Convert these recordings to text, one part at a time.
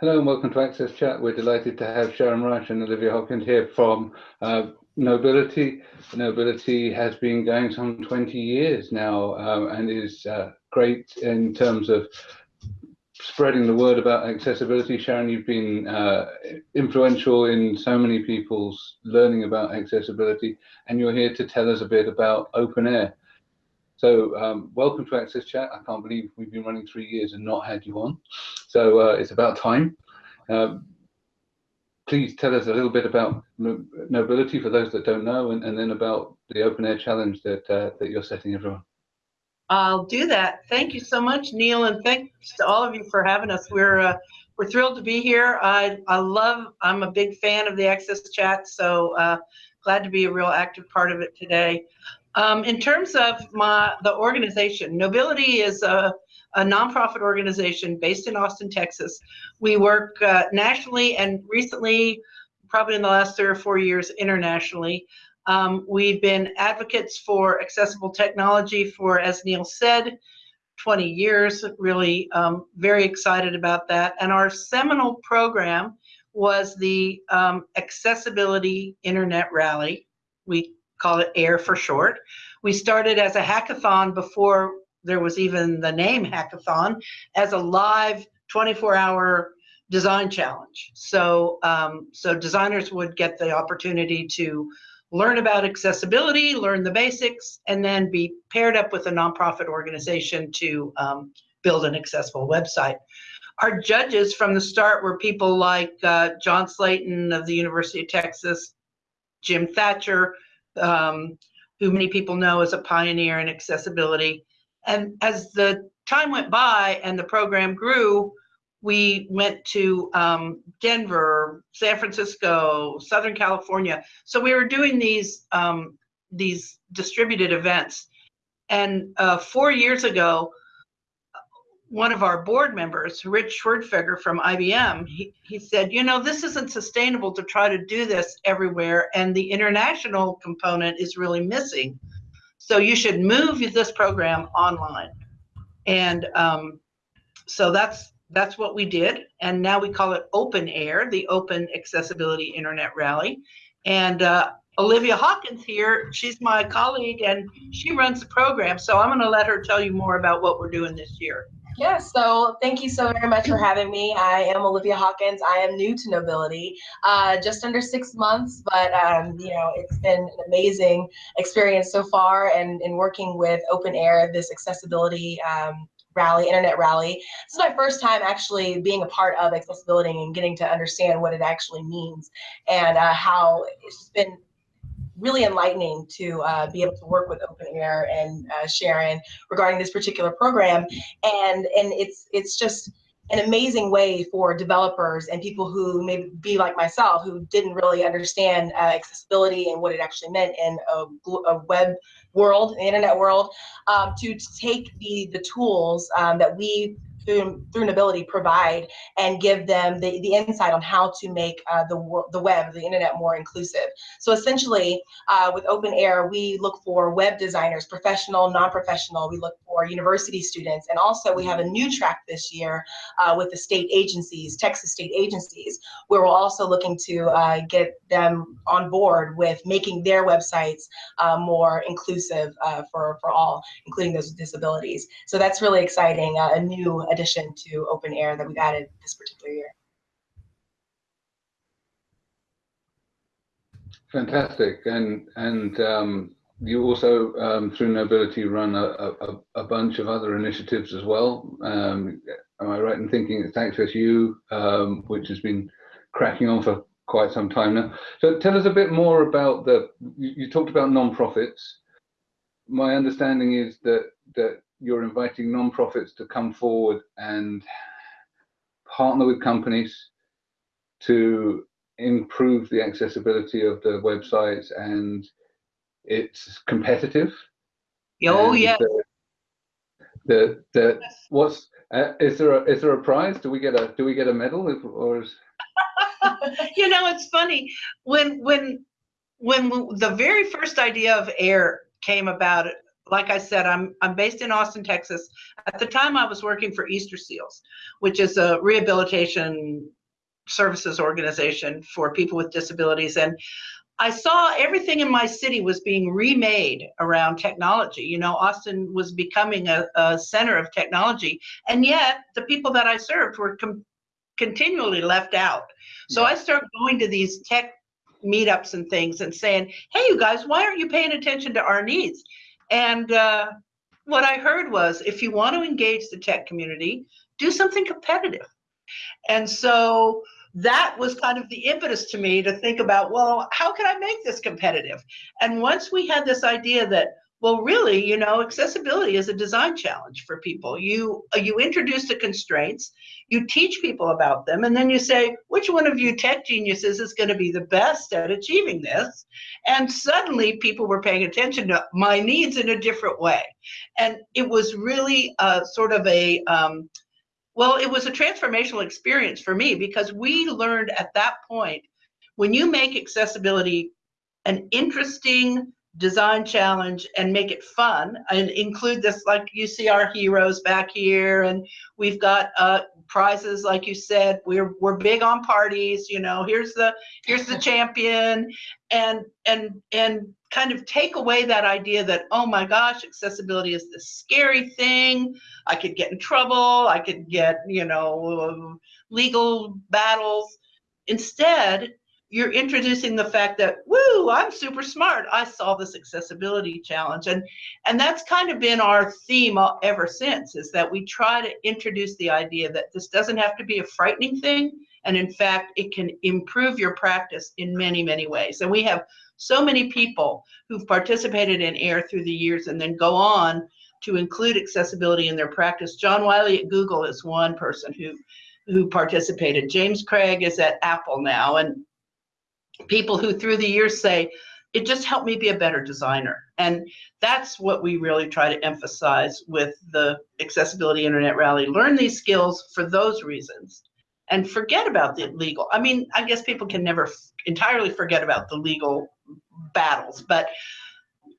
Hello and welcome to Access Chat. We're delighted to have Sharon Rush and Olivia Hopkins here from uh, Nobility. Knowbility has been going some 20 years now um, and is uh, great in terms of spreading the word about accessibility. Sharon, you've been uh, influential in so many people's learning about accessibility and you're here to tell us a bit about open air. So um, welcome to Access Chat. I can't believe we've been running three years and not had you on. So uh, it's about time. Um, please tell us a little bit about Knowbility for those that don't know, and, and then about the open air challenge that uh, that you're setting everyone. I'll do that. Thank you so much, Neil, and thanks to all of you for having us. We're uh, we're thrilled to be here. I I love. I'm a big fan of the Access Chat, so uh, glad to be a real active part of it today. Um, in terms of my the organization, Knowbility is a, a nonprofit organization based in Austin, Texas. We work uh, nationally and recently, probably in the last three or four years, internationally. Um, we've been advocates for accessible technology for, as Neil said, 20 years. Really, um, very excited about that. And our seminal program was the um, Accessibility Internet Rally. We call it AIR for short. We started as a hackathon before there was even the name hackathon as a live 24 hour design challenge. So, um, so designers would get the opportunity to learn about accessibility, learn the basics, and then be paired up with a nonprofit organization to um, build an accessible website. Our judges from the start were people like uh, John Slatin of the University of Texas, Jim Thatcher, um, who many people know as a pioneer in accessibility. And as the time went by and the program grew, we went to um, Denver, San Francisco, Southern California. So we were doing these um, these distributed events. And uh, four years ago, one of our board members, Rich Schwerdtfeger from IBM, he, he said, you know, this isn't sustainable to try to do this everywhere, and the international component is really missing. So you should move this program online. And um, so that's that's what we did. And now we call it Open Air, the Open Accessibility Internet Rally. And uh, Olivia Hawkins here, she's my colleague and she runs the program. So I'm going to let her tell you more about what we're doing this year. Yes, so thank you so very much for having me. I am Olivia Hawkins. I am new to Knowbility, uh, just under six months, but um, you know it's been an amazing experience so far, and in working with Open Air, this accessibility um, rally, internet rally. This is my first time actually being a part of accessibility and getting to understand what it actually means and uh, how it's been really enlightening to uh, be able to work with Open Air and uh, Sharon regarding this particular program. And and it's it's just an amazing way for developers and people who may be like myself who didn't really understand uh, accessibility and what it actually meant in a, a web world, the internet world, um, to take the the tools um, that we through, through Knowbility provide and give them the, the insight on how to make uh, the, the web, the internet more inclusive. So essentially, uh, with Open Air, we look for web designers, professional, non-professional. We look for university students. And also we have a new track this year uh, with the state agencies, Texas state agencies, where we're also looking to uh, get them on board with making their websites uh, more inclusive uh, for, for all, including those with disabilities. So that's really exciting, a new addition to open air that we've added this particular year. Fantastic, and and um, you also um, through Knowbility, run a, a, a, bunch of other initiatives as well. Um, am I right in thinking it's Access U, um, which has been cracking on for quite some time now? So tell us a bit more about the. You, you talked about non-profits. My understanding is that that you're inviting non-profits to come forward and partner with companies to improve the accessibility of the websites and it's competitive. Oh yeah. The, the, the what's uh, is there a is there a prize? Do we get a do we get a medal if, or is... you know it's funny when when when the very first idea of air came about like I said, I'm I'm based in Austin, Texas. At the time, I was working for Easter Seals, which is a rehabilitation services organization for people with disabilities, and I saw everything in my city was being remade around technology. You know, Austin was becoming a, a center of technology, and yet the people that I served were continually left out. So I started going to these tech meetups and things and saying, "Hey, you guys, why aren't you paying attention to our needs?" And uh, what I heard was, if you want to engage the tech community, do something competitive. And so that was kind of the impetus to me to think about, well, how can I make this competitive? And once we had this idea that well, really, you know, accessibility is a design challenge for people. You uh, you introduce the constraints, you teach people about them, and then you say, which one of you tech geniuses is going to be the best at achieving this? And suddenly, people were paying attention to my needs in a different way, and it was really a sort of a um, well, it was a transformational experience for me because we learned at that point when you make accessibility an interesting design challenge and make it fun and include this like you see our heroes back here and we've got uh, prizes like you said we're we're big on parties you know here's the here's the champion and and and kind of take away that idea that oh my gosh accessibility is this scary thing. I could get in trouble. I could get you know legal battles. Instead you're introducing the fact that woo i'm super smart. I solved this accessibility challenge. And and that's kind of been our theme ever since is that we try to introduce the idea that this doesn't have to be a frightening thing. And in fact it can improve your practice in many many ways. And we have so many people who've participated in air through the years and then go on to include accessibility in their practice. John wiley at google is one person who who participated. James craig is at apple now. And people who through the years say it just helped me be a better designer. And that's what we really try to emphasize with the accessibility internet rally. Learn these skills for those reasons and forget about the legal. I mean i guess people can never entirely forget about the legal battles but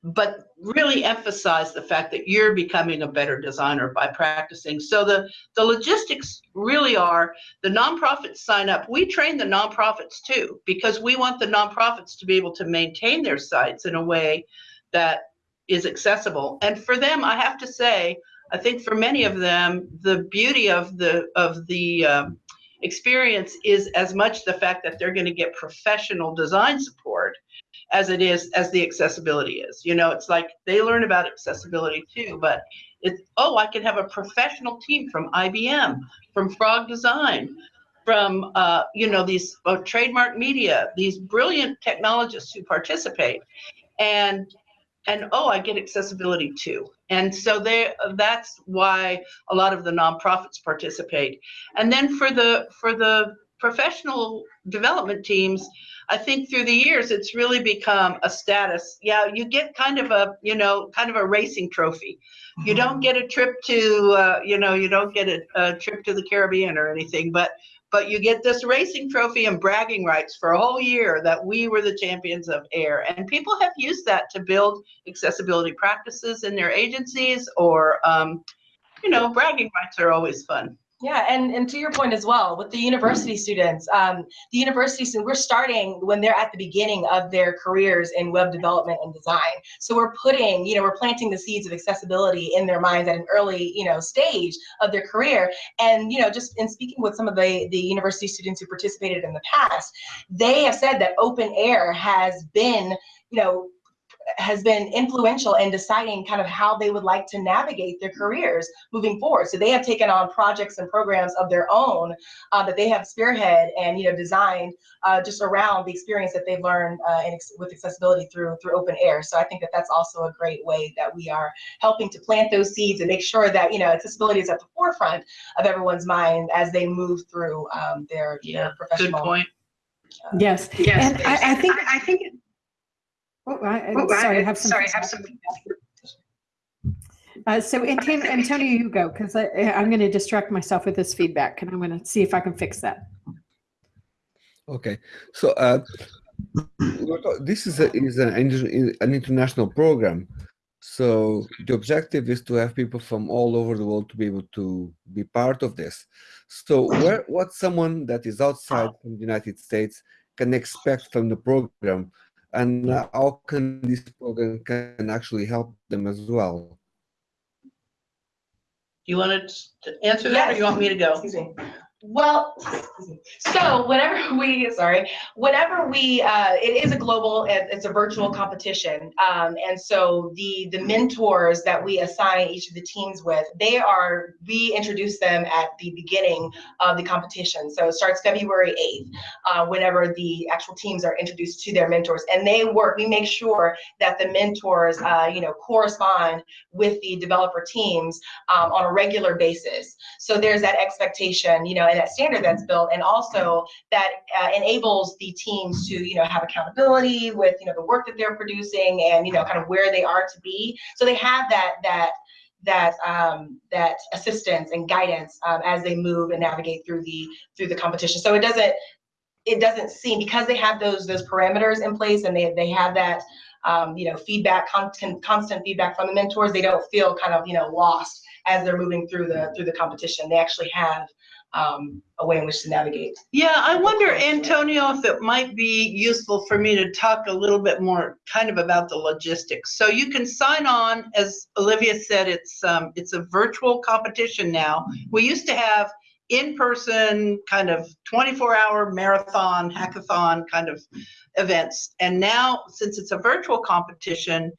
but really emphasize the fact that you're becoming a better designer by practicing. So the, the logistics really are the nonprofits sign up. We train the nonprofits too, because we want the nonprofits to be able to maintain their sites in a way that is accessible. And for them, I have to say, I think for many of them, the beauty of the of the um, experience is as much the fact that they're going to get professional design support as it is as the accessibility is. You know, it's like they learn about accessibility too, but it's oh, I can have a professional team from IBM, from Frog Design, from uh, you know these uh, trademark media, these brilliant technologists who participate, and and oh, I get accessibility too. And so they that's why a lot of the nonprofits participate. And then for the for the professional development teams, I think through the years it's really become a status. Yeah, you get kind of a you know kind of a racing trophy. You don't get a trip to uh, you know you don't get a, a trip to the Caribbean or anything, but but you get this racing trophy and bragging rights for a whole year that we were the champions of air. And people have used that to build accessibility practices in their agencies or, um, you know, bragging rights are always fun. Yeah, and, and to your point as well, with the university students, um, the university students, we're starting when they're at the beginning of their careers in web development and design. So we're putting, you know, we're planting the seeds of accessibility in their minds at an early, you know, stage of their career. And, you know, just in speaking with some of the, the university students who participated in the past, they have said that open air has been, you know, has been influential in deciding kind of how they would like to navigate their careers moving forward. So they have taken on projects and programs of their own uh, that they have spearhead and you know designed uh, just around the experience that they've learned uh, in, with accessibility through through open air. So I think that that's also a great way that we are helping to plant those seeds and make sure that you know accessibility is at the forefront of everyone's mind as they move through um, their, yeah, their professional. Good point. Yes, Yes, and I, I think. I think. Oh, I, I- sorry, I have some. Sorry, I have some. Uh, so Antonio, Antonio, you go because I'm going to distract myself with this feedback, and I'm going to see if I can fix that. Okay, so uh, this is a, is an, an international program. So the objective is to have people from all over the world to be able to be part of this. So where what someone that is outside from the United States can expect from the program and how can this program can actually help them as well? Do you want to answer that or you want me to go? Excuse me. Well, so whenever we, sorry, whenever we, uh, it is a global, it's a virtual competition. Um, and so the, the mentors that we assign each of the teams with, they are, we introduce them at the beginning of the competition. So it starts February 8th, uh, whenever the actual teams are introduced to their mentors. And they work, we make sure that the mentors, uh, you know, correspond with the developer teams um, on a regular basis. So there's that expectation, you know, and that standard that's built, and also that uh, enables the teams to, you know, have accountability with, you know, the work that they're producing and, you know, kind of where they are to be. So they have that that that um, that assistance and guidance um, as they move and navigate through the through the competition. So it doesn't it doesn't seem because they have those those parameters in place and they they have that um, you know feedback constant constant feedback from the mentors. They don't feel kind of you know lost as they're moving through the through the competition. They actually have um, a way in which to navigate. Yeah, I wonder, Antonio, if it might be useful for me to talk a little bit more kind of about the logistics. So you can sign on, as Olivia said, it's, um, it's a virtual competition now. We used to have in-person kind of 24-hour marathon, hackathon kind of events. And now, since it's a virtual competition,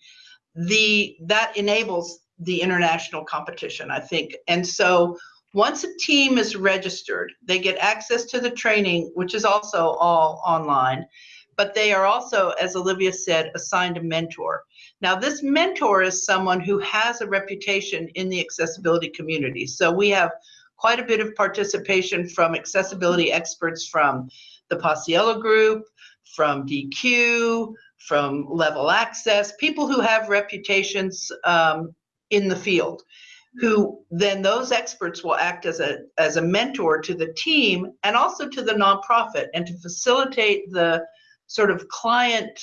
the, that enables the international competition, I think. And so once a team is registered, they get access to the training, which is also all online, but they are also, as Olivia said, assigned a mentor. Now, this mentor is someone who has a reputation in the accessibility community. So we have quite a bit of participation from accessibility experts from the Paciello Group, from Deque, from Level Access, people who have reputations um, in the field who then those experts will act as a as a mentor to the team and also to the nonprofit and to facilitate the sort of client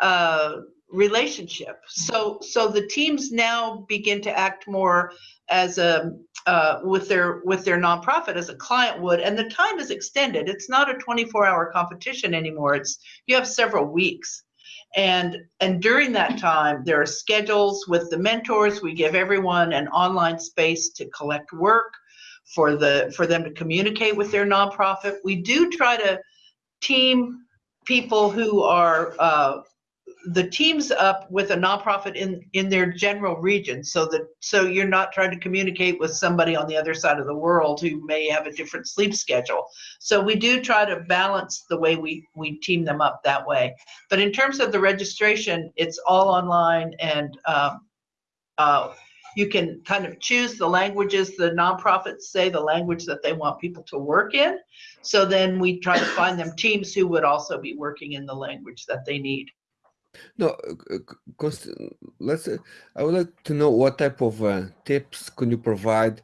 uh, relationship. So so the teams now begin to act more as a uh, with their with their nonprofit as a client would, and the time is extended. It's not a 24-hour competition anymore. It's you have several weeks and and during that time there are schedules with the mentors. We give everyone an online space to collect work for the for them to communicate with their nonprofit. We do try to team people who are uh, the teams up with a nonprofit in in their general region so that so you're not trying to communicate with somebody on the other side of the world who may have a different sleep schedule. So we do try to balance the way we we team them up that way. But in terms of the registration it's all online and um, uh, you can kind of choose the languages the nonprofits say the language that they want people to work in. So then we try to find them teams who would also be working in the language that they need No, because let's. Uh, I would like to know what type of uh, tips can you provide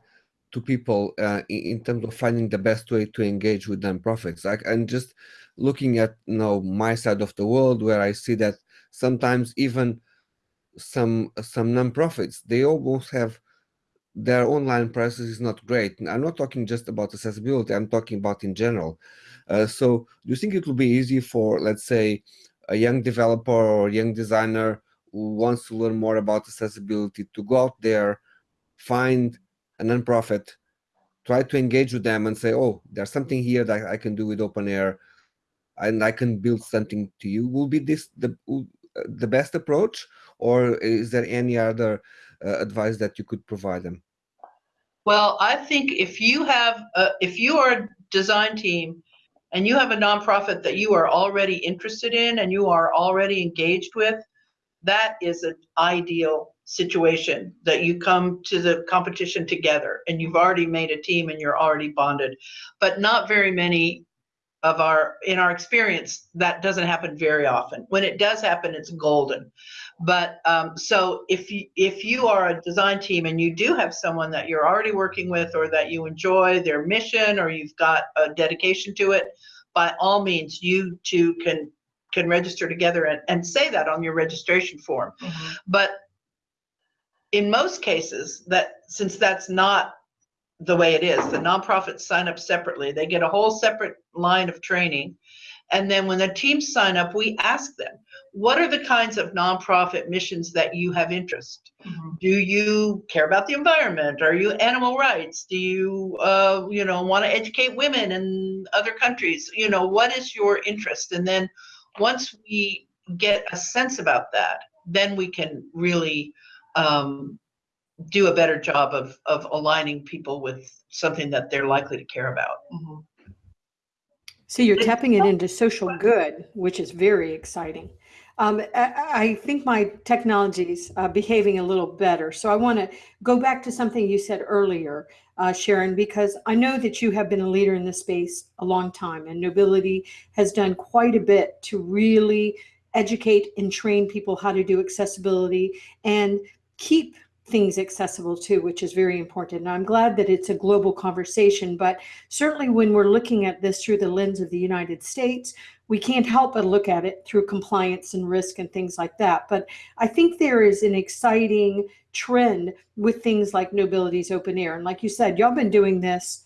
to people uh, in, in, terms of finding the best way to engage with nonprofits. Like, and just looking at you know my side of the world, where I see that sometimes even some some nonprofits they almost have their online presence is not great. I'm not talking just about accessibility. I'm talking about in general. Uh, so, do you think it will be easy for, let's say, a young developer or young designer who wants to learn more about accessibility to go out there, find a nonprofit, try to engage with them and say, oh, there's something here that I can do with OpenAIR and I can build something to you. Will be this the, the best approach or is there any other uh, advice that you could provide them? Well, I think if you have, a, if you are a design team and you have a nonprofit that you are already interested in and you are already engaged with, that is an ideal situation that you come to the competition together and you've already made a team and you're already bonded. But not very many of our, in our experience, that doesn't happen very often. When it does happen, it's golden. But um, so if you, if you are a design team and you do have someone that you're already working with or that you enjoy their mission or you've got a dedication to it, by all means, you two can can register together and, and say that on your registration form. Mhm. But in most cases, that since that's not the way it is, the nonprofits sign up separately. They get a whole separate line of training. And then when the teams sign up, we ask them, what are the kinds of nonprofit missions that you have interest? Mhm. Do you care about the environment? Are you animal rights? Do you, uh, you know, want to educate women in other countries? You know, what is your interest? And then once we get a sense about that, then we can really um, do a better job of of aligning people with something that they're likely to care about. Mhm. So you're tapping it into social good, which is very exciting. Um, I, I think my technology's uh, behaving a little better. So I want to go back to something you said earlier, uh, Sharon, because I know that you have been a leader in this space a long time, and Knowbility has done quite a bit to really educate and train people how to do accessibility and keep things accessible too, which is very important. And I'm glad that it's a global conversation, but certainly when we're looking at this through the lens of the United States, we can't help but look at it through compliance and risk and things like that. But I think there is an exciting trend with things like Knowbility's Open Air. And like you said, y'all been doing this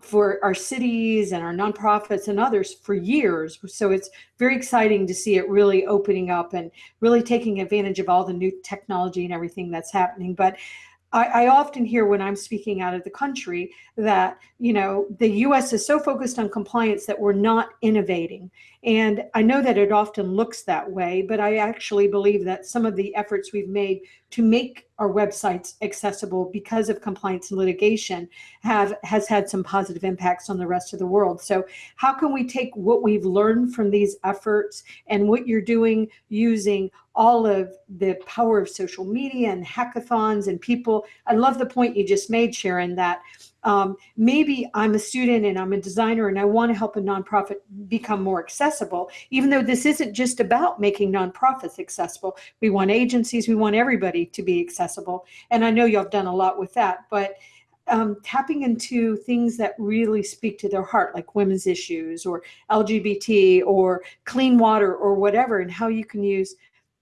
for our cities and our nonprofits and others for years. So it's very exciting to see it really opening up and really taking advantage of all the new technology and everything that's happening. But I, I often hear when I'm speaking out of the country that, you know, the US is so focused on compliance that we're not innovating. And I know that it often looks that way, but I actually believe that some of the efforts we've made to make our websites accessible because of compliance and litigation have has had some positive impacts on the rest of the world. So how can we take what we've learned from these efforts and what you're doing using all of the power of social media and hackathons and people. I love the point you just made, Sharon, that um, maybe I'm a student and I'm a designer and I want to help a nonprofit become more accessible, even though this isn't just about making nonprofits accessible. We want agencies, we want everybody to be accessible. And I know y'all have done a lot with that, but um, tapping into things that really speak to their heart, like women's issues or LGBT or clean water or whatever, and how you can use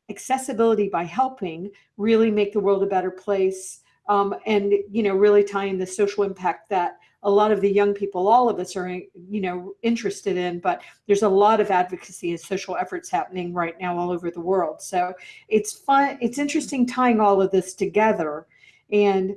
accessibility by helping really make the world a better place um, and you know really tying the social impact that a lot of the young people all of us are you know interested in but there's a lot of advocacy and social efforts happening right now all over the world. So it's fun it's interesting tying all of this together and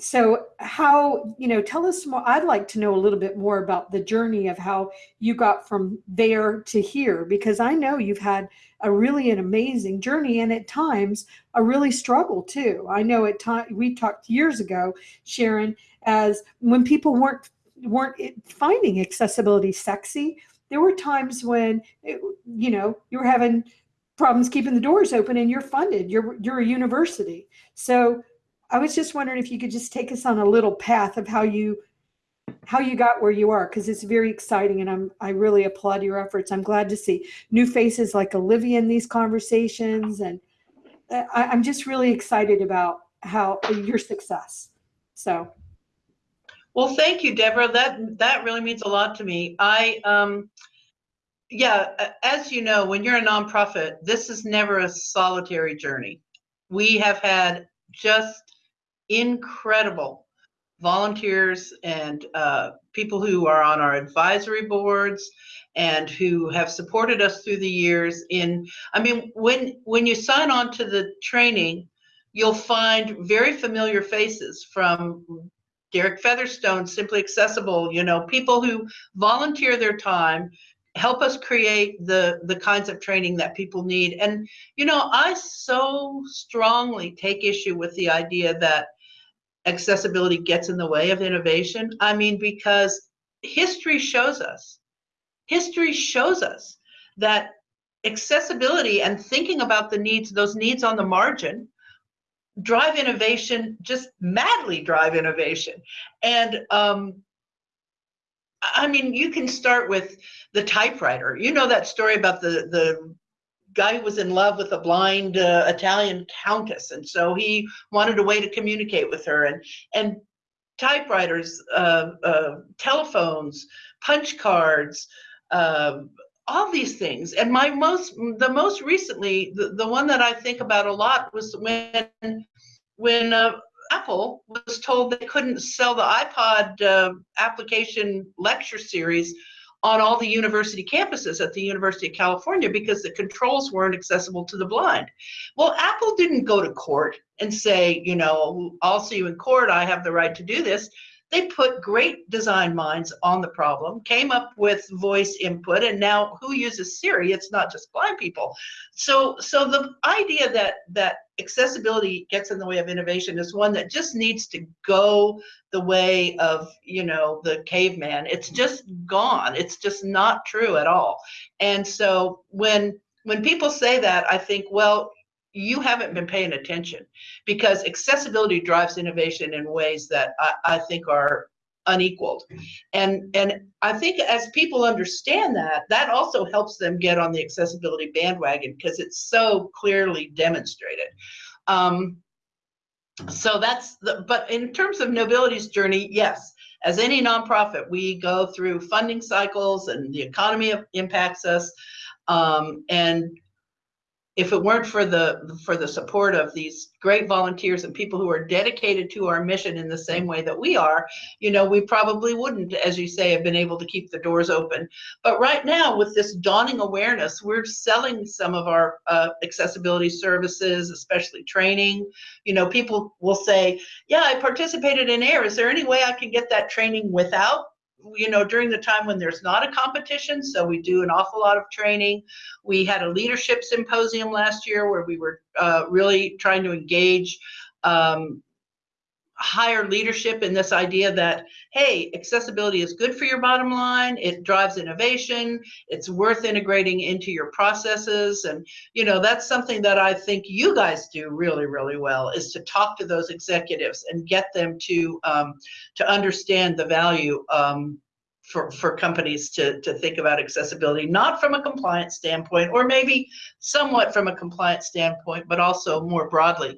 so how you know tell us more i'd like to know a little bit more about the journey of how you got from there to here because i know you've had a really an amazing journey and at times a really struggle too. I know at time we talked years ago sharon as when people weren't weren't finding accessibility sexy there were times when it, you know you were having problems keeping the doors open and you're funded you're you're a university. So I was just wondering if you could just take us on a little path of how you how you got where you are because it's very exciting and I'm I really applaud your efforts. I'm glad to see new faces like Olivia in these conversations and uh, I, I'm just really excited about how your success. So Well, thank you, Deborah. That that really means a lot to me. I um yeah, as you know, when you're a nonprofit, this is never a solitary journey. We have had just incredible volunteers and uh, people who are on our advisory boards and who have supported us through the years in i mean when when you sign on to the training you'll find very familiar faces from derek featherstone simply accessible you know people who volunteer their time help us create the the kinds of training that people need. And you know i so strongly take issue with the idea that accessibility gets in the way of innovation? I mean, because history shows us, history shows us that accessibility and thinking about the needs, those needs on the margin, drive innovation, just madly drive innovation. And um, I mean, you can start with the typewriter. You know that story about the the guy was in love with a blind uh, Italian countess, and so he wanted a way to communicate with her. And and typewriters, uh, uh, telephones, punch cards, um, all these things. And my most, the most recently, the, the one that I think about a lot was when when uh, Apple was told they couldn't sell the iPod uh, application lecture series on all the university campuses at the University of California because the controls weren't accessible to the blind. Well, Apple didn't go to court and say, you know, I'll see you in court. I have the right to do this. They put great design minds on the problem, came up with voice input, and now who uses Siri? It's not just blind people. So, so the idea that that accessibility gets in the way of innovation is one that just needs to go the way of you know the caveman. It's just gone. It's just not true at all. And so when when people say that, I think, well, you haven't been paying attention because accessibility drives innovation in ways that I, I think are unequaled. And and I think as people understand that, that also helps them get on the accessibility bandwagon because it's so clearly demonstrated. Um, so that's the, but in terms of Knowbility's journey, yes, as any nonprofit, we go through funding cycles and the economy impacts us. Um, and if it weren't for the for the support of these great volunteers and people who are dedicated to our mission in the same way that we are you know we probably wouldn't as you say have been able to keep the doors open. But right now with this dawning awareness we're selling some of our uh, accessibility services especially training. You know people will say yeah i participated in air. Is there any way i can get that training without you know, during the time when there's not a competition. So we do an awful lot of training. We had a leadership symposium last year where we were uh, really trying to engage um, higher leadership in this idea that hey accessibility is good for your bottom line it drives innovation it's worth integrating into your processes and you know that's something that i think you guys do really really well is to talk to those executives and get them to um, to understand the value um, for, for companies to, to think about accessibility, not from a compliance standpoint, or maybe somewhat from a compliance standpoint, but also more broadly.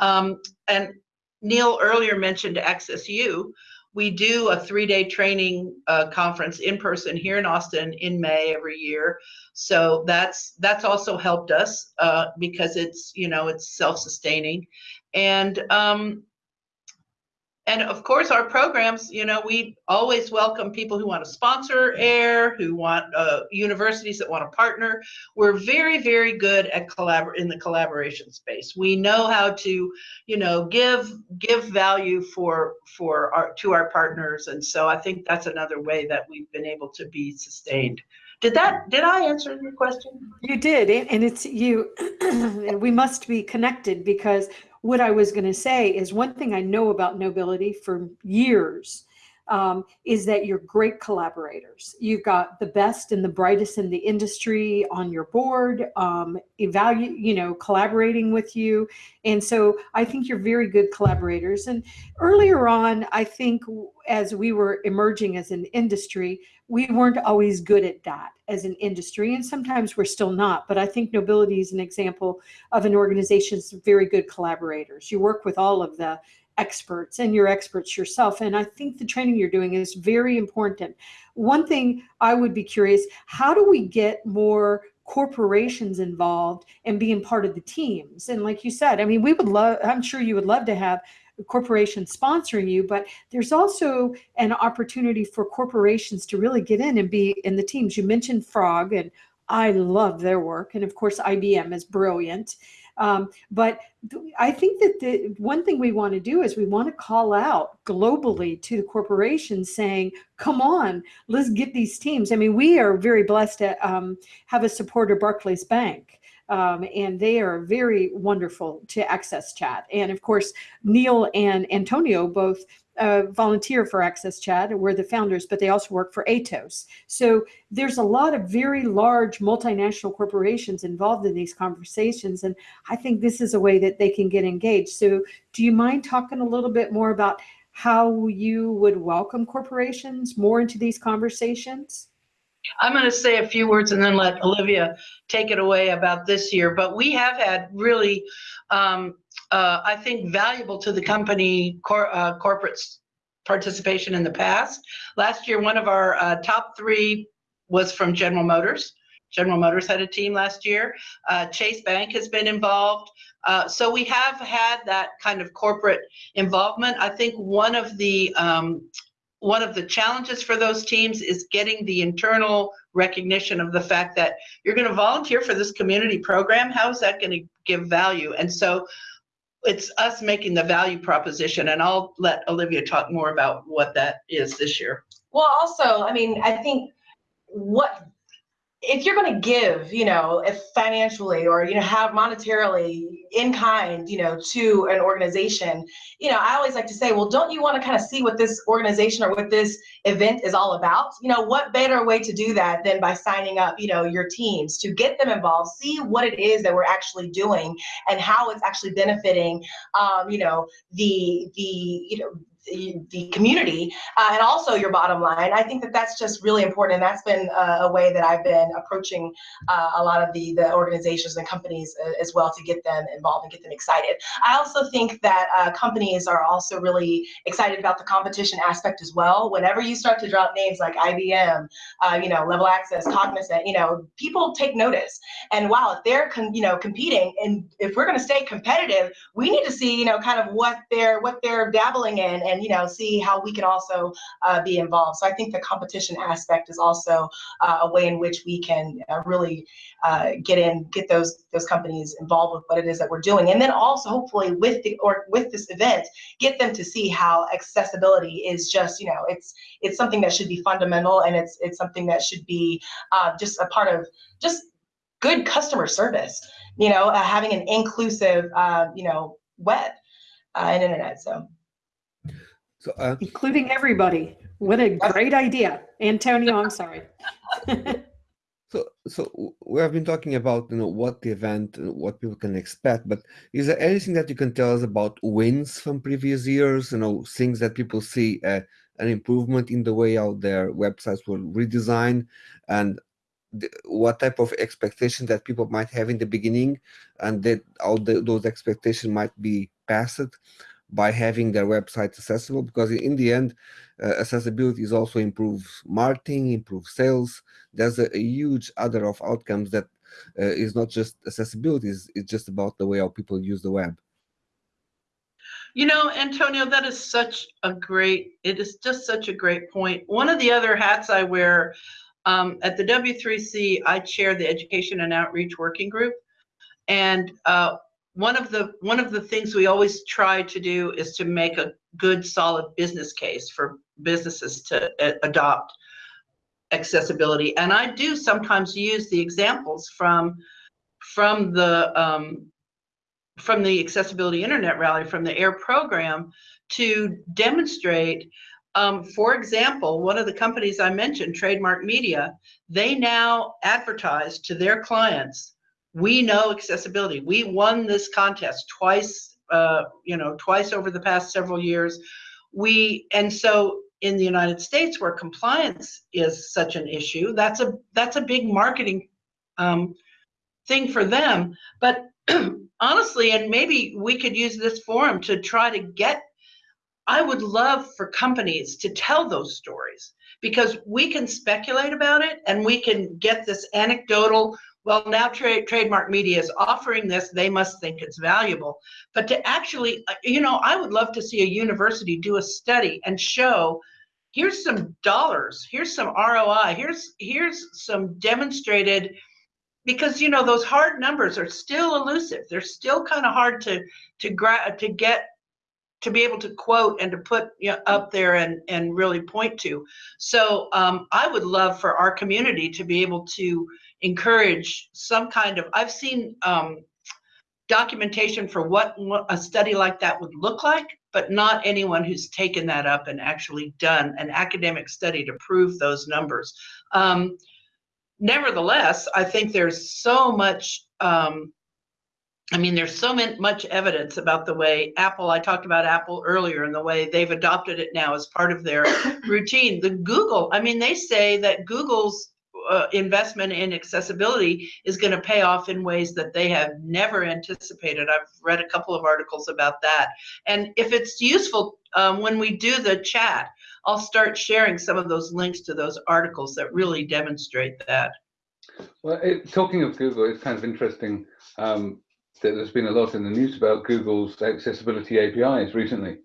Um, and Neil earlier mentioned AccessU. We do a three-day training uh, conference in person here in Austin in May every year. So that's that's also helped us uh, because it's you know it's self-sustaining, and um, and of course our programs you know we always welcome people who want to sponsor air who want uh, universities that want to partner. We're very very good at collabor in the collaboration space. We know how to you know give give value for for our to our partners. And so i think that's another way that we've been able to be sustained. Did that did i answer your question? You did. And it's you we must be connected because what I was going to say is one thing I know about Knowbility for years um, is that you're great collaborators. You've got the best and the brightest in the industry on your board, um, evaluate, you know, collaborating with you. And so I think you're very good collaborators. And earlier on, I think as we were emerging as an industry, we weren't always good at that as an industry, and sometimes we're still not. But I think Knowbility is an example of an organization that's very good collaborators. You work with all of the experts and you're experts yourself. And I think the training you're doing is very important. One thing I would be curious, how do we get more corporations involved and being part of the teams? And like you said, I mean, we would love, I'm sure you would love to have corporations sponsoring you, but there's also an opportunity for corporations to really get in and be in the teams. You mentioned Frog and I love their work. And of course, IBM is brilliant. Um, but I think that the one thing we want to do is we want to call out globally to the corporations saying, come on, let's get these teams. I mean, we are very blessed to um, have a supporter, Barclays Bank. Um, and they are very wonderful to access chat. And of course, Neil and Antonio both uh, volunteer for Access Chat. We're the founders, but they also work for Atos. So there's a lot of very large multinational corporations involved in these conversations. And I think this is a way that they can get engaged. So do you mind talking a little bit more about how you would welcome corporations more into these conversations? I'm going to say a few words and then let Olivia take it away about this year. But we have had really um, uh, I think, valuable to the company cor uh, corporate participation in the past. Last year, one of our uh, top three was from General Motors. General Motors had a team last year. Uh, Chase Bank has been involved. Uh, so we have had that kind of corporate involvement. I think one of the um, one of the challenges for those teams is getting the internal recognition of the fact that you're going to volunteer for this community program. How is that going to give value? And so it's us making the value proposition, and I'll let Olivia talk more about what that is this year. Well, also, I mean, I think what if you're going to give, you know, if financially or you know have monetarily in kind, you know, to an organization, you know, I always like to say, well, don't you want to kind of see what this organization or what this event is all about? You know, what better way to do that than by signing up, you know, your teams to get them involved, see what it is that we're actually doing and how it's actually benefiting, um, you know, the the you know the, community uh, and also your bottom line. I think that that's just really important, and that's been uh, a way that I've been approaching uh, a lot of the the organizations and companies uh, as well to get them involved and get them excited. I also think that uh, companies are also really excited about the competition aspect as well. Whenever you start to drop names like IBM, you know, Level Access, Cognizant, you know, people take notice. And while if they're you know competing, and if we're going to stay competitive, we need to see you know kind of what they're what they're dabbling in and you know see how we can also uh, be involved. So I think the competition aspect is also uh, a way in which we can uh, really uh, get in, get those those companies involved with what it is that we're doing, and then also hopefully with the or with this event, get them to see how accessibility is just you know it's it's something that should be fundamental and it's it's something that should be uh, just a part of just good customer service. You know, uh, having an inclusive you know web and internet. So. So, uh, including everybody. What a great idea, Antonio. I'm sorry. so, so we have been talking about you know what the event, what people can expect. But is there anything that you can tell us about wins from previous years? You know, things that people see uh, an improvement in the way out their websites were redesigned, and the, what type of expectation that people might have in the beginning, and that all the, those expectations might be passed by having their website accessible because in the end uh, accessibility is also improves marketing improves sales. There's a, a, huge other of outcomes that uh, is not just accessibility it's, it's just about the way how people use the web. You know antonio that is such a great it is just such a great point. One of the other hats i wear um, at the w3c i chair the education and outreach working group. And uh, one of the one of the things we always try to do is to make a good solid business case for businesses to adopt accessibility. And i do sometimes use the examples from from the um, from the accessibility internet rally from the air program to demonstrate um, for example one of the companies i mentioned trademark media they now advertise to their clients we know accessibility. We won this contest twice, uh, you know, twice over the past several years. We and so in the United States, where compliance is such an issue, that's a that's a big marketing um, thing for them. But honestly, and maybe we could use this forum to try to get. I would love for companies to tell those stories because we can speculate about it and we can get this anecdotal well, now tra- trademark media is offering this, they must think it's valuable. But to actually, uh, you know, I would love to see a university do a study and show here's some dollars, here's some ROI, here's here's some demonstrated because you know those hard numbers are still elusive. They're still kind of hard to to gra- to get to be able to quote and to put you know, up there and and really point to. So um, I would love for our community to be able to encourage some kind of, I've seen um, documentation for what a study like that would look like, but not anyone who's taken that up and actually done an academic study to prove those numbers. Um, nevertheless, I think there's so much, um, I mean, there's so much evidence about the way Apple, I talked about Apple earlier and the way they've adopted it now as part of their routine. The Google, I mean, they say that Google's uh, investment in accessibility is going to pay off in ways that they have never anticipated. I've read a couple of articles about that. And if it's useful, um, when we do the chat, I'll start sharing some of those links to those articles that really demonstrate that. Well, it, talking of Google, it's kind of interesting um, that there's been a lot in the news about Google's accessibility APIs recently.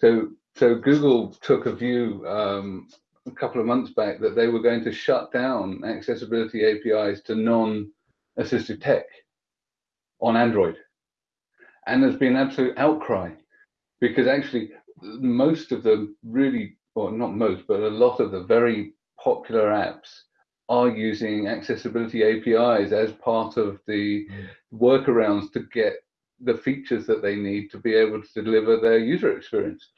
So, so Google took a view um, a couple of months back that they were going to shut down accessibility APIs to non-assistive tech on Android. And there's been absolute outcry because actually most of the really, well, not most, but a lot of the very popular apps are using accessibility APIs as part of the workarounds to get the features that they need to be able to deliver their user experience.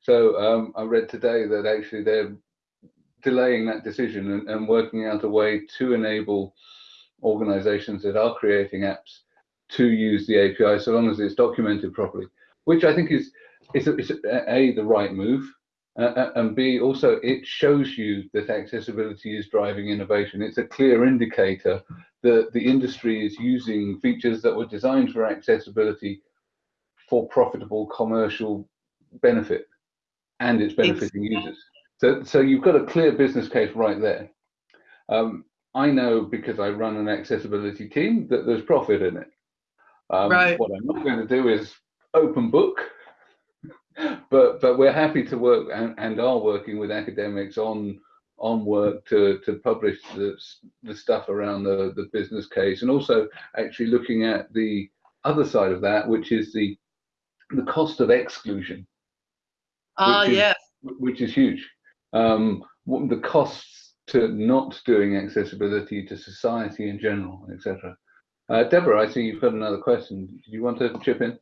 So um, I read today that actually they're delaying that decision and, and, working out a way to enable organizations that are creating apps to use the API so long as it's documented properly, which I think is, is, is a, the right move uh, uh, and B, also it shows you that accessibility is driving innovation. It's a clear indicator that the industry is using features that were designed for accessibility for profitable commercial benefit and it's benefiting exactly. users. So, so you've got a clear business case right there. Um, I know because I run an accessibility team that there's profit in it. Um, right. What I'm not going to do is open book but but we're happy to work and, and are working with academics on on work to to publish the the stuff around the the business case and also actually looking at the other side of that which is the the cost of exclusion. Ah uh, yes. which is huge. Um the costs to not doing accessibility to society in general etc uh, deborah i see you've got another question. Do you want to chip in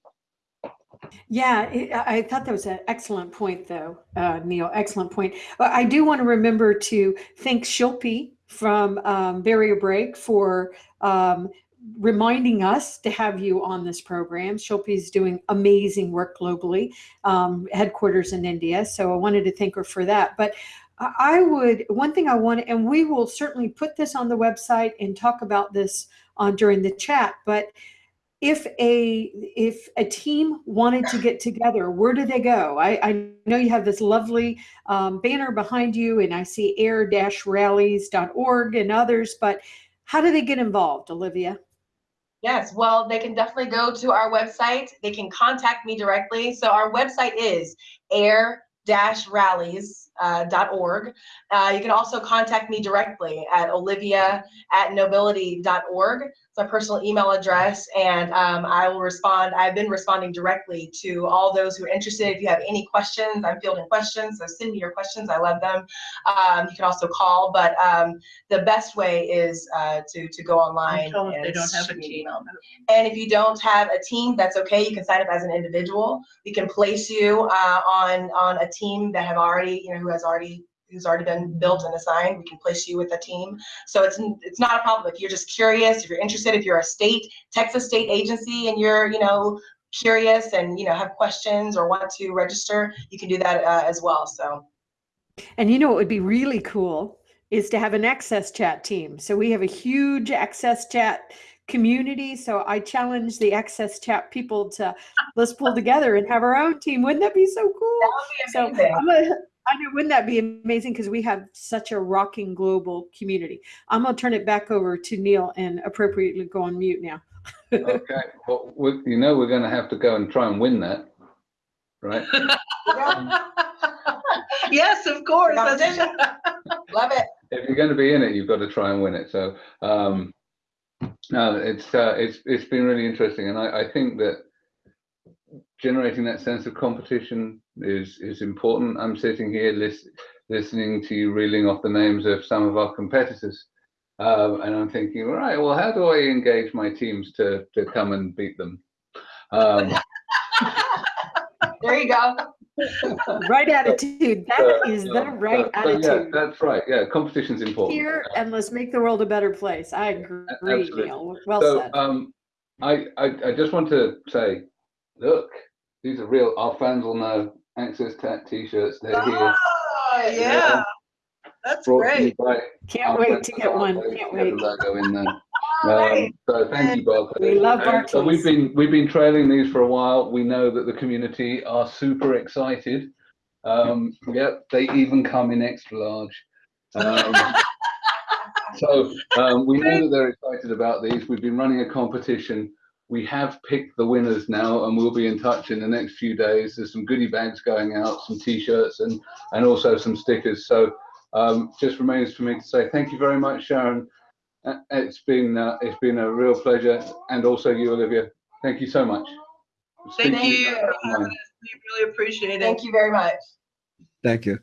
yeah, I thought that was an excellent point, though, uh, Neil. Excellent point. I do want to remember to thank Shilpi from um, BarrierBreak for um, reminding us to have you on this program. Shilpi is doing amazing work globally, um, headquarters in India. So I wanted to thank her for that. But I would, one thing I want, and we will certainly put this on the website and talk about this on during the chat, but if a if a team wanted to get together where do they go? I, I know you have this lovely um, banner behind you and i see air-rallies.org and others but how do they get involved olivia? Yes well they can definitely go to our website. They can contact me directly. So our website is air Uh, uh, you can also contact me directly at olivia at knowbility.org my personal email address and um, I will respond. I've been responding directly to all those who are interested. If you have any questions, I'm fielding questions, so send me your questions. I love them. Um, you can also call, but um, the best way is uh, to, to go online. And they don't have a team. And if you don't have a team, that's okay. You can sign up as an individual. We can place you uh, on, on a team that have already, you know, who has already who's already been built and assigned. We can place you with a team. So it's it's not a problem if you're just curious, if you're interested, if you're a state, Texas state agency and you're, you know, curious and, you know, have questions or want to register, you can do that uh, as well. So. And you know, what would be really cool is to have an AXSChat team. So we have a huge AXSChat community. So I challenge the AXSChat people to let's pull together and have our own team. Wouldn't that be so cool? That would be amazing. So I'm gonna, I know, wouldn't that be amazing? Because we have such a rocking global community. I'm going to turn it back over to Neil and appropriately go on mute now. okay. Well, we, you know, we're going to have to go and try and win that, right? yes, of course. Love it. If you're going to be in it, you've got to try and win it. So, um, no, it's uh, it's it's been really interesting, and I, I think that generating that sense of competition is is important. I'm sitting here list, listening to you reeling off the names of some of our competitors, um, and I'm thinking, all right, well, how do I engage my teams to to come and beat them? Um, there you go. right attitude. That uh, is the right uh, attitude. yeah, that's right. Yeah, competition's important. Here and let's make the world a better place. I agree, Absolutely. Neil. Well so, said. Um, I, I I just want to say, look, these are real. Our fans will know. Access Tech T-shirts. They're oh, here. yeah. yeah. That's great. Can't wait to get one. Can't wait. Logo in there. Um, so thank you, Bob. We love our So we've been we've been trailing these for a while. We know that the community are super excited. Um, yep, they even come in extra large. Um, So um, we know that they're excited about these. We've been running a competition. We have picked the winners now, and we'll be in touch in the next few days. There's some goodie bags going out, some T-shirts, and and also some stickers. So um, just remains for me to say thank you very much, Sharon. Uh, It's been uh, it's been a real pleasure, and also you, Olivia. Thank you so much. Thank Speak to you down for the line. having us. We really appreciate it. Thank you very much. Thank you.